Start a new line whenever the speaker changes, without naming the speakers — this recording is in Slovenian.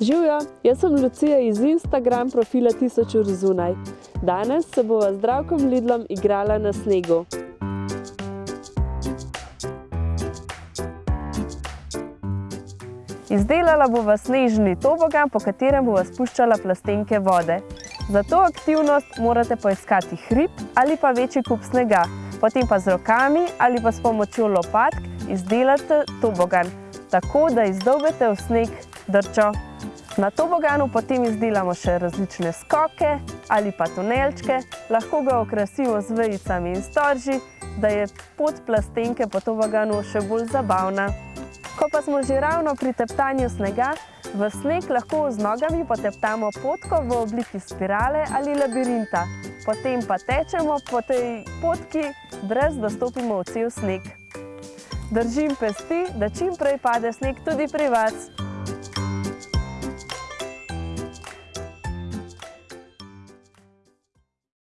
Živijo, jaz sem Lucija iz Instagram profila Tisoč ur zunaj. Danes se bova z Zdravkom Lidlom igrala na snegu. Izdelala bova snežni tobogan, po katerem bova spuščala plastenke vode. Za to aktivnost morate poiskati hrib ali pa večji kup snega. Potem pa z rokami ali pa s pomočjo lopatk izdelate tobogan, tako da izdolbete v sneg drčo. Na toboganu potem izdelamo še različne skoke ali pa tunelčke, lahko ga okrasimo z vejicami in storži, da je pot plastenke po toboganu še bolj zabavna. Ko pa smo že ravno pri teptanju snega, v sneg lahko z nogami poteptamo potko v obliki spirale ali labirinta. Potem pa tečemo po tej potki, brez da stopimo v cel sneg. Držim pesti, da čim prej pade sneg tudi pri vas. Música